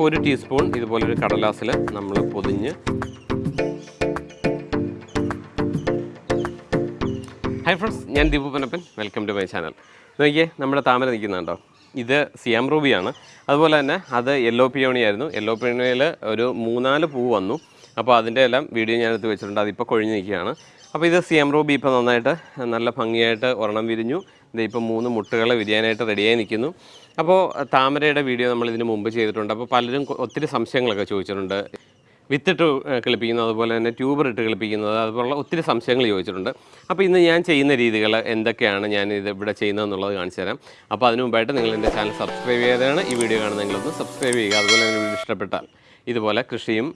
അപ്പോൾ ഒരു ടീസ്പൂൺ ഇതുപോലൊരു കടലാസിൽ നമ്മൾ പൊതിഞ്ഞ് ഹൈ ഫ്രണ്ട്സ് ഞാൻ Deepu Panappan welcome to my channel നോക്കിയേ നമ്മുടെ താമര നിൽക്കുന്നുണ്ടോ ഇത് സിയാം റൂബിയാണ്. അതുപോലെ തന്നെ അത് യെല്ലോ പിയോണി ആയിരുന്നു യെല്ലോ പിയോണിയിൽ ഒരു മൂന്നാൽ പൂ വന്നു. അപ്പോൾ അതിന്റെ എല്ലാം വീഡിയോ ഞാൻ എടുത്ത് വെച്ചിട്ടുണ്ട്. അതിപ്പോൾ കൊഴിഞ്ഞ് നിൽക്കുകയാണ്. അപ്പോൾ ഇത് സിയാം റൂബി ഇപ്പോൾ നന്നായിട്ട് നല്ല ഭംഗിയായിട്ട് ഒരെണ്ണം വിരിഞ്ഞു. ഇത് ഇപ്പോൾ മൂന്ന് മുട്ടുകളെ വിരിയാനായിട്ട് റെഡിയായി നിൽക്കുന്നു. അപ്പോൾ താമരയുടെ വീഡിയോ നമ്മൾ ഇതിന് മുമ്പ് ചെയ്തിട്ടുണ്ട്. അപ്പോൾ പലരും ഒത്തിരി സംശയങ്ങളൊക്കെ ചോദിച്ചിട്ടുണ്ട്. വിത്തിട്ട് കളിപ്പിക്കുന്നത് അതുപോലെ തന്നെ ട്യൂബർ ഇട്ട് കിളിപ്പിക്കുന്നത് അതുപോലുള്ള ഒത്തിരി സംശയങ്ങൾ ചോദിച്ചിട്ടുണ്ട്. അപ്പോൾ ഇന്ന് ഞാൻ ചെയ്യുന്ന രീതികൾ എന്തൊക്കെയാണ് ഞാൻ ഇത് ഇവിടെ ചെയ്യുന്നതെന്നുള്ളത് കാണിച്ചു തരാം. അപ്പോൾ അതിന് മുമ്പായിട്ട് നിങ്ങൾ എന്റെ ചാനൽ സബ്സ്ക്രൈബ് ചെയ്യാതെയാണ് ഈ വീഡിയോ കാണുന്നതെങ്കിലൊന്ന് സബ്സ്ക്രൈബ് ചെയ്യുക. അതുപോലെ തന്നെ വീഡിയോ ഇഷ്ടപ്പെട്ടാൽ ഇതുപോലെ കൃഷിയും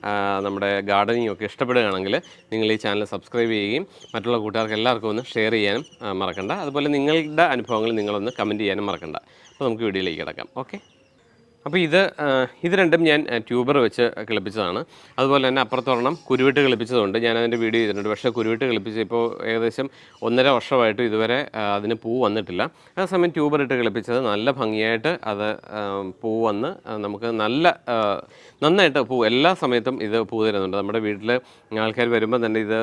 നമ്മുടെ ഗാർഡനിങ്ങും ഒക്കെ ഇഷ്ടപ്പെടുകയാണെങ്കിൽ നിങ്ങൾ ഈ ചാനൽ സബ്സ്ക്രൈബ് ചെയ്യുകയും മറ്റുള്ള കൂട്ടുകാർക്ക് എല്ലാവർക്കും ഒന്ന് ഷെയർ ചെയ്യാനും മറക്കണ്ട. അതുപോലെ നിങ്ങളുടെ അനുഭവങ്ങൾ നിങ്ങളൊന്ന് കമന്റ് ചെയ്യാനും മറക്കണ്ട. അപ്പോൾ നമുക്ക് വീഡിയോയിലേക്ക് കിടക്കാം. ഓക്കെ? അപ്പോൾ ഇത് ഇത് രണ്ടും ഞാൻ ട്യൂബർ വെച്ച് കിളിപ്പിച്ചതാണ്. അതുപോലെ തന്നെ അപ്പുറത്തൊരെണ്ണം കുരുവിട്ട് കിളിപ്പിച്ചതുണ്ട്. ഞാൻ അതിന്റെ വീഡിയോ ചെയ്തിട്ടുണ്ട്. പക്ഷേ കുരുവിട്ട് കിളിപ്പിച്ച് ഇപ്പോൾ ഏകദേശം ഒന്നര വർഷമായിട്ട് ഇതുവരെ അതിന് പൂ വന്നിട്ടില്ല. ആ അതേസമയം ട്യൂബർ ഇട്ട് കിളിപ്പിച്ചത് നല്ല ഭംഗിയായിട്ട് അത് പൂ വന്ന് നമുക്ക് നല്ല നന്നായിട്ട് പൂ എല്ലാ സമയത്തും ഇത് പൂ തരുന്നുണ്ട്. നമ്മുടെ വീട്ടിൽ ആൾക്കാർ വരുമ്പോൾ തന്നെ ഇത്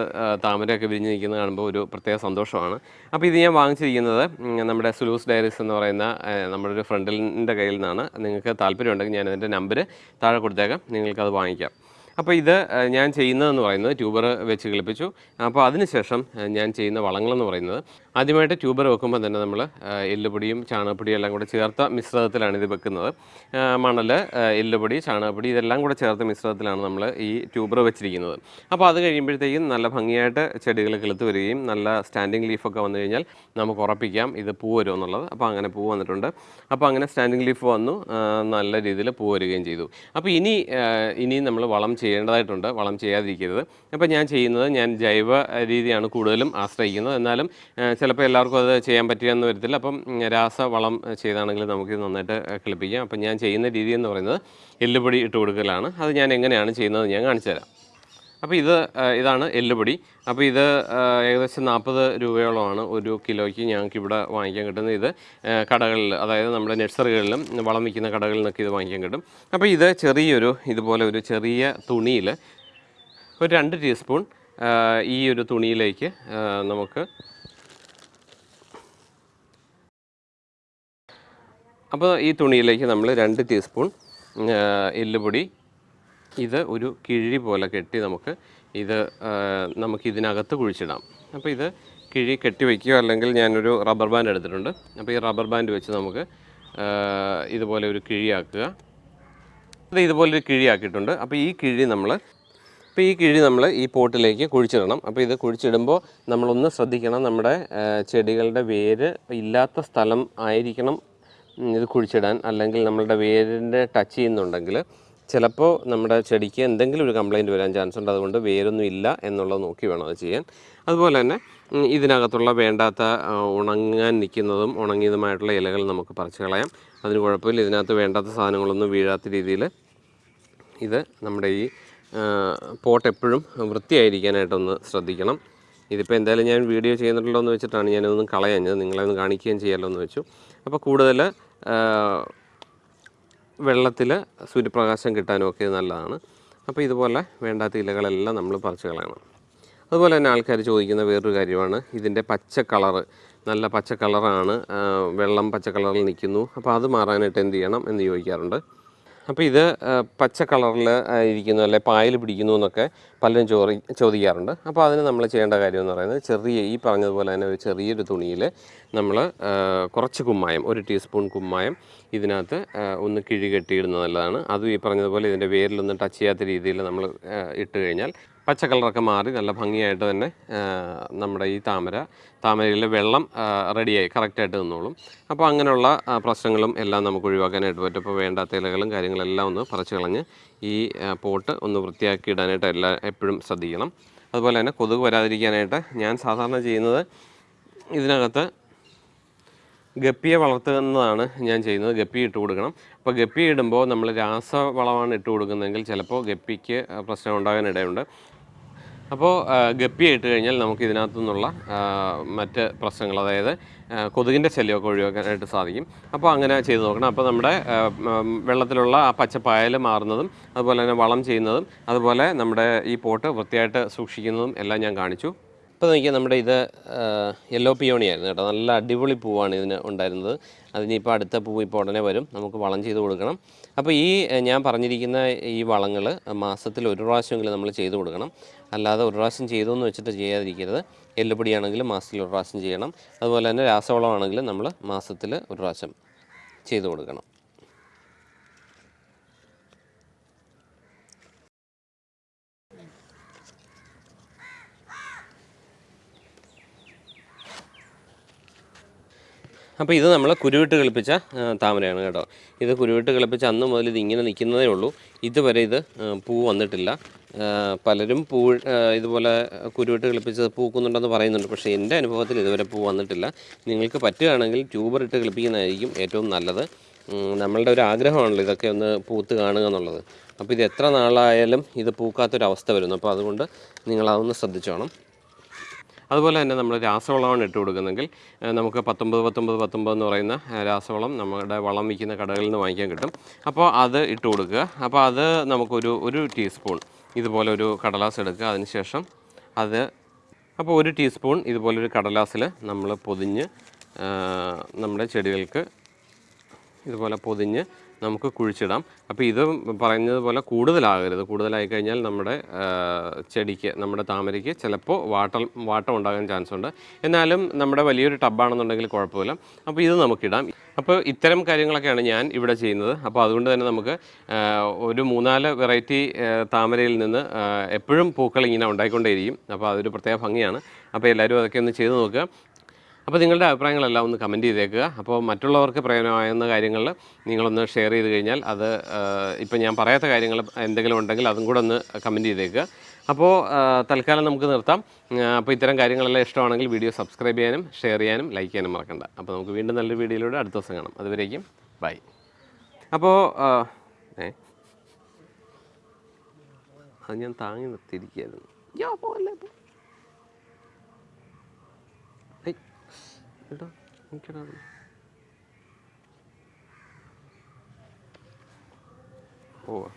താമരയൊക്കെ വിരിഞ്ഞ് നിൽക്കുന്നത് കാണുമ്പോൾ ഒരു പ്രത്യേക സന്തോഷമാണ്. അപ്പോൾ ഇത് ഞാൻ വാങ്ങിച്ചിരിക്കുന്നത് നമ്മുടെ സുലൂസ് ഡയറീസ് എന്ന് പറയുന്ന നമ്മുടെ ഒരു ഫ്രണ്ടിന്റെ കയ്യിൽ നിന്നാണ്. നിങ്ങൾക്ക് താല്പര്യമുണ്ടെങ്കിൽ ഞാൻ അതിന്റെ നമ്പർ താഴെ കൊടുത്തേക്കാം. നിങ്ങൾക്കത് വാങ്ങിക്കാം. അപ്പോൾ ഇത് ഞാൻ ചെയ്യുന്നതെന്ന് പറയുന്നത് ട്യൂബർ വെച്ച് കിളിപ്പിച്ചു. അപ്പോൾ അതിനുശേഷം ഞാൻ ചെയ്യുന്ന വളങ്ങളെന്ന് പറയുന്നത് ആദ്യമായിട്ട് ട്യൂബർ വെക്കുമ്പോൾ തന്നെ നമ്മൾ എല്ലുപൊടിയും ചാണകപ്പൊടിയും എല്ലാം കൂടെ ചേർത്ത മിശ്രിതത്തിലാണ് ഇത് വെക്കുന്നത്. മണൽ എല്ലുപൊടി ചാണകപ്പൊടി ഇതെല്ലാം കൂടെ ചേർത്ത മിശ്രിതത്തിലാണ് നമ്മൾ ഈ ട്യൂബർ വെച്ചിരിക്കുന്നത്. അപ്പോൾ അത് കഴിയുമ്പോഴത്തേക്കും നല്ല ഭംഗിയായിട്ട് ചെടികൾ കിളുത്ത് വരികയും നല്ല സ്റ്റാൻഡിങ് ലീഫൊക്കെ വന്നു കഴിഞ്ഞാൽ നമുക്ക് ഉറപ്പിക്കാം ഇത് പൂ വരും എന്നുള്ളത്. അപ്പോൾ അങ്ങനെ പൂ വന്നിട്ടുണ്ട്. അപ്പോൾ അങ്ങനെ സ്റ്റാൻഡിങ് ലീഫ് വന്നു നല്ല രീതിയിൽ പൂ വരികയും ചെയ്തു. അപ്പോൾ ഇനി ഇനിയും ഇനി നമ്മൾ വളം ചെയ്യേണ്ടതായിട്ടുണ്ട്. വളം ചെയ്യാതിരിക്കരുത്. അപ്പോൾ ഞാൻ ചെയ്യുന്നത് ഞാൻ ജൈവ രീതിയാണ് കൂടുതലും ആശ്രയിക്കുന്നത്. എന്നാലും ചിലപ്പോൾ എല്ലാവർക്കും അത് ചെയ്യാൻ പറ്റുകയെന്ന് വരത്തില്ല. അപ്പം രാസവളം ചെയ്താണെങ്കിൽ നമുക്കിത് നന്നായിട്ട് കിളിപ്പിക്കാം. അപ്പം ഞാൻ ചെയ്യുന്ന രീതി എന്ന് പറയുന്നത് എല്ലുപൊടി ഇട്ട് കൊടുക്കലാണ്. അത് ഞാൻ എങ്ങനെയാണ് ചെയ്യുന്നത് ഞാൻ കാണിച്ചു തരാം. അപ്പോൾ ഇത് ഇതാണ് എല്ലുപൊടി. അപ്പോൾ ഇത് ഏകദേശം നാൽപ്പത് രൂപയോളമാണ് ഒരു കിലോയ്ക്ക് ഞങ്ങൾക്ക് ഇവിടെ വാങ്ങിക്കാൻ കിട്ടുന്നത്. ഇത് കടകളിൽ അതായത് നമ്മുടെ നഴ്സറികളിലും വളം വിൽക്കുന്ന കടകളിൽ നിന്നൊക്കെ ഇത് വാങ്ങിക്കാൻ കിട്ടും. അപ്പോൾ ഇത് ചെറിയൊരു ഇതുപോലെ ഒരു ചെറിയ തുണിയിൽ ഒരു രണ്ട് ടീസ്പൂൺ ഈ ഒരു തുണിയിലേക്ക് നമുക്ക് അപ്പോൾ ഈ തുണിയിലേക്ക് നമ്മൾ രണ്ട് ടീസ്പൂൺ എല്ലുപൊടി ഇത് ഒരു കിഴി പോലെ കെട്ടി നമുക്ക് ഇത് നമുക്ക് ഇതിനകത്ത് കുഴിച്ചിടാം. അപ്പോൾ ഇത് കിഴി കെട്ടി വയ്ക്കുക അല്ലെങ്കിൽ ഞാനൊരു റബ്ബർ ബാൻഡ് എടുത്തിട്ടുണ്ട്. അപ്പോൾ ഈ റബ്ബർ ബാൻഡ് വെച്ച് നമുക്ക് ഇതുപോലെ ഒരു കിഴിയാക്കുക. ഇത് ഇതുപോലെ ഒരു കിഴിയാക്കിയിട്ടുണ്ട്. അപ്പോൾ ഈ കിഴി നമ്മൾ അപ്പോൾ ഈ കിഴി നമ്മൾ ഈ പോട്ടിലേക്ക് കുഴിച്ചിടണം. അപ്പോൾ ഇത് കുഴിച്ചിടുമ്പോൾ നമ്മളൊന്ന് ശ്രദ്ധിക്കണം നമ്മുടെ ചെടികളുടെ വേര് ഇല്ലാത്ത സ്ഥലം ആയിരിക്കണം ഇത് കുഴിച്ചിടാൻ. അല്ലെങ്കിൽ നമ്മളുടെ വേരിന്റെ ടച്ച് ചെയ്യുന്നുണ്ടെങ്കിൽ ചിലപ്പോൾ നമ്മുടെ ചെടിക്ക് എന്തെങ്കിലും ഒരു കംപ്ലയിന്റ് വരാൻ ചാൻസ് ഉണ്ട്. അതുകൊണ്ട് വേരൊന്നും ഇല്ല എന്നുള്ളത് നോക്കി വേണം അത് ചെയ്യാൻ. അതുപോലെ തന്നെ ഇതിനകത്തുള്ള വേണ്ടാത്ത ഉണങ്ങാൻ നിൽക്കുന്നതും ഉണങ്ങിയതുമായിട്ടുള്ള ഇലകൾ നമുക്ക് പറിച്ച് കളയാം. അതിന് കുഴപ്പമില്ല. ഇതിനകത്ത് വേണ്ടാത്ത സാധനങ്ങളൊന്നും വീഴാത്ത രീതിയിൽ ഇത് നമ്മുടെ ഈ പോട്ട് എപ്പോഴും വൃത്തിയായിരിക്കാനായിട്ടൊന്ന് ശ്രദ്ധിക്കണം. ഇതിപ്പോൾ എന്തായാലും ഞാൻ വീഡിയോ ചെയ്യുന്നുണ്ടല്ലോ എന്ന് വെച്ചിട്ടാണ് ഞാനതൊന്നും കളയാഞ്ഞത്. നിങ്ങളെ ഒന്ന് കാണിക്കുകയും ചെയ്യാമല്ലോ എന്ന് വെച്ചു അപ്പോൾ കൂടുതൽ വെള്ളത്തിൽ സൂര്യപ്രകാശം കിട്ടാനും ഒക്കെ നല്ലതാണ്. അപ്പോൾ ഇതുപോലെ വേണ്ടാത്ത ഇലകളെല്ലാം നമ്മൾ പറിച്ച് കളയണം. അതുപോലെ തന്നെ ആൾക്കാർ ചോദിക്കുന്ന വേറൊരു കാര്യമാണ്. ഇതിന്റെ പച്ച കളറ് നല്ല പച്ച കളറാണ് വെള്ളം പച്ച കളറിൽ നിൽക്കുന്നു. അപ്പോൾ അത് മാറാനായിട്ട് എന്ത് ചെയ്യണം എന്ന് ചോദിക്കാറുണ്ട്. അപ്പോൾ ഇത് പച്ച കളറിൽ ഇരിക്കുന്നു അല്ലെ പായൽ പിടിക്കുന്നു എന്നൊക്കെ പലരും ചോറി ചോദിക്കാറുണ്ട്. അപ്പോൾ അതിന് നമ്മൾ ചെയ്യേണ്ട കാര്യം എന്ന് പറയുന്നത് ചെറിയ ഈ പറഞ്ഞതുപോലെ തന്നെ ഒരു ചെറിയൊരു തുണിയിൽ നമ്മൾ കുറച്ച് കുമ്മായം ഒരു ടീസ്പൂൺ കുമ്മായം ഇതിനകത്ത് ഒന്ന് കിഴി കെട്ടിയിടുന്നത് നല്ലതാണ്. അതും ഈ പറഞ്ഞതുപോലെ ഇതിന്റെ വേരിലൊന്നും ടച്ച് ചെയ്യാത്ത രീതിയിൽ നമ്മൾ ഇട്ട് കഴിഞ്ഞാൽ പച്ച കളറൊക്കെ മാറി നല്ല ഭംഗിയായിട്ട് തന്നെ നമ്മുടെ ഈ താമര താമരയിലെ വെള്ളം റെഡിയായി കറക്റ്റായിട്ട് നിന്നോളും. അപ്പോൾ അങ്ങനെയുള്ള പ്രശ്നങ്ങളും എല്ലാം നമുക്ക് ഒഴിവാക്കാനായിട്ട് പറ്റും. അപ്പോൾ വേണ്ടാത്ത ഇലകളും കാര്യങ്ങളെല്ലാം ഒന്ന് പറിച്ച് കളഞ്ഞ് ഈ പോട്ട് ഒന്ന് വൃത്തിയാക്കി ഇടാനായിട്ട് എല്ലാ എപ്പോഴും ശ്രദ്ധിക്കണം. അതുപോലെ തന്നെ കൊതുക് വരാതിരിക്കാനായിട്ട് ഞാൻ സാധാരണ ചെയ്യുന്നത് ഇതിനകത്ത് ഗപ്പിയെ വളർത്തുന്നതാണ് ഞാൻ ചെയ്യുന്നത്. ഗപ്പി ഇട്ട് കൊടുക്കണം. അപ്പോൾ ഗപ്പി ഇടുമ്പോൾ നമ്മൾ രാസവളമാണ് ഇട്ട് കൊടുക്കുന്നതെങ്കിൽ ചിലപ്പോൾ ഗപ്പിക്ക് പ്രശ്നം ഉണ്ടാകാൻ ഇടയുണ്ട്. അപ്പോൾ ഗപ്പി ഇട്ട് കഴിഞ്ഞാൽ നമുക്ക് ഇതിനകത്തു നിന്നുള്ള മറ്റ് പ്രശ്നങ്ങൾ അതായത് കൊതുകിന്റെ ശല്യമൊക്കെ ഒഴിവാക്കാനായിട്ട് സാധിക്കും. അപ്പോൾ അങ്ങനെ ചെയ്ത് നോക്കണം. അപ്പോൾ നമ്മുടെ വെള്ളത്തിലുള്ള ആ പച്ചപ്പായൽ മാറുന്നതും അതുപോലെ തന്നെ വളം ചെയ്യുന്നതും അതുപോലെ നമ്മുടെ ഈ പോട്ട് വൃത്തിയായിട്ട് സൂക്ഷിക്കുന്നതും എല്ലാം ഞാൻ കാണിച്ചു. ഇപ്പോൾ നോക്കിയാൽ നമ്മുടെ ഇത് യെല്ലോ പിയോണി ആയിരുന്നു കേട്ടോ. നല്ല അടിപൊളി പൂവാണ് ഇതിന് ഉണ്ടായിരുന്നത്. അതിനിപ്പോൾ അടുത്ത പൂവ് ഇപ്പോൾ ഉടനെ വരും. നമുക്ക് വളം ചെയ്ത് കൊടുക്കണം. അപ്പോൾ ഈ ഞാൻ പറഞ്ഞിരിക്കുന്ന ഈ വളങ്ങൾ മാസത്തിൽ ഒരു പ്രാവശ്യമെങ്കിലും നമ്മൾ ചെയ്ത് കൊടുക്കണം. അല്ലാതെ ഒരു പ്രാവശ്യം ചെയ്തു എന്ന് വെച്ചിട്ട് ചെയ്യാതിരിക്കരുത്. എല്ലുപൊടിയാണെങ്കിലും മാസത്തിൽ ഒരു പ്രാവശ്യം ചെയ്യണം. അതുപോലെ തന്നെ രാസവളമാണെങ്കിലും നമ്മൾ മാസത്തിൽ ഒരു പ്രാവശ്യം ചെയ്ത് കൊടുക്കണം. അപ്പോൾ ഇത് നമ്മൾ കുരുവിട്ട് കളിപ്പിച്ച താമരയാണ് കേട്ടോ. ഇത് കുരുവിട്ട് കളിപ്പിച്ച അന്ന് മുതൽ ഇത് ഇങ്ങനെ നിൽക്കുന്നതേ ഉള്ളൂ. ഇതുവരെ ഇത് പൂ വന്നിട്ടില്ല. പലരും പൂ ഇതുപോലെ കുരുവിട്ട് കളിപ്പിച്ചത് പൂക്കുന്നുണ്ടെന്ന് പറയുന്നുണ്ട്. പക്ഷേ എന്റെ അനുഭവത്തിൽ ഇതുവരെ പൂ വന്നിട്ടില്ല. നിങ്ങൾക്ക് പറ്റുകയാണെങ്കിൽ ട്യൂബർ ഇട്ട് കളിപ്പിക്കുന്നതായിരിക്കും ഏറ്റവും നല്ലത്. നമ്മളുടെ ഒരു ആഗ്രഹമാണല്ലോ ഇതൊക്കെ ഒന്ന് പൂത്ത് കാണുക എന്നുള്ളത്. അപ്പോൾ ഇത് എത്ര നാളായാലും ഇത് പൂക്കാത്തൊരവസ്ഥ വരുന്നു. അപ്പോൾ അതുകൊണ്ട് നിങ്ങളതൊന്ന് ശ്രദ്ധിച്ചോണം. അതുപോലെ തന്നെ നമ്മൾ രാസവളമാണ് ഇട്ട് കൊടുക്കുന്നെങ്കിൽ നമുക്ക് പത്തൊമ്പത് പത്തൊമ്പത് പത്തൊമ്പത് എന്ന് പറയുന്ന രാസവളം നമ്മുടെ വളം വിൽക്കുന്ന കടകളിൽ നിന്ന് വാങ്ങിക്കാൻ കിട്ടും. അപ്പോൾ അത് ഇട്ട് കൊടുക്കുക. അപ്പോൾ അത് നമുക്കൊരു ഒരു ടീസ്പൂൺ ഇതുപോലെ ഒരു കടലാസ് എടുക്കുക. അതിനുശേഷം അത് അപ്പോൾ ഒരു ടീസ്പൂൺ ഇതുപോലൊരു കടലാസിൽ നമ്മൾ പൊതിഞ്ഞ് നമ്മുടെ ചെടികൾക്ക് ഇതുപോലെ പൊതിഞ്ഞ് നമുക്ക് കുഴിച്ചിടാം. അപ്പോൾ ഇത് പറഞ്ഞതുപോലെ പോലെ കൂടുതലാകരുത്. കൂടുതലായി കഴിഞ്ഞാൽ നമ്മുടെ ചെടിക്ക് നമ്മുടെ താമരയ്ക്ക് ചിലപ്പോൾ വാട്ട വാട്ടം ഉണ്ടാകാൻ ചാൻസ് ഉണ്ട്. എന്നാലും നമ്മുടെ വലിയൊരു ടബാണെന്നുണ്ടെങ്കിൽ കുഴപ്പമില്ല. അപ്പോൾ ഇത് നമുക്കിടാം. അപ്പോൾ ഇത്തരം കാര്യങ്ങളൊക്കെയാണ് ഞാൻ ഇവിടെ ചെയ്യുന്നത്. അപ്പോൾ അതുകൊണ്ട് തന്നെ നമുക്ക് ഒരു മൂന്നാൽ വെറൈറ്റി താമരയിൽ നിന്ന് എപ്പോഴും പൂക്കൾ ഇങ്ങനെ ഉണ്ടായിക്കൊണ്ടേയിരിക്കും. അപ്പോൾ അതൊരു പ്രത്യേക ഭംഗിയാണ്. അപ്പോൾ എല്ലാവരും അതൊക്കെ ഒന്ന് ചെയ്ത് നോക്കുക. അപ്പോൾ നിങ്ങളുടെ അഭിപ്രായങ്ങളെല്ലാം ഒന്ന് കമന്റ് ചെയ്തേക്കുക. അപ്പോൾ മറ്റുള്ളവർക്ക് പ്രയോജനമാകുന്ന കാര്യങ്ങൾ നിങ്ങളൊന്ന് ഷെയർ ചെയ്ത് കഴിഞ്ഞാൽ അത് ഇപ്പം ഞാൻ പറയാത്ത കാര്യങ്ങൾ എന്തെങ്കിലും ഉണ്ടെങ്കിൽ അതും കൂടെ ഒന്ന് കമന്റ് ചെയ്തേക്കുക. അപ്പോൾ തൽക്കാലം നമുക്ക് നിർത്താം. അപ്പോൾ ഇത്തരം കാര്യങ്ങളെല്ലാം ഇഷ്ടമാണെങ്കിൽ വീഡിയോ സബ്സ്ക്രൈബ് ചെയ്യാനും ഷെയർ ചെയ്യാനും ലൈക്ക് ചെയ്യാനും മറക്കണ്ട. അപ്പോൾ നമുക്ക് വീണ്ടും നല്ലൊരു വീഡിയോയിലൂടെ അടുത്ത ദിവസം കാണാം. അതുവരേക്കും ബൈ അപ്പോൾ അത് ഞാൻ താങ്ങി നിർത്തിയിരിക്കുകയായിരുന്നു. യോ പോലെ എടാ നിൽക്കടാ പോവാ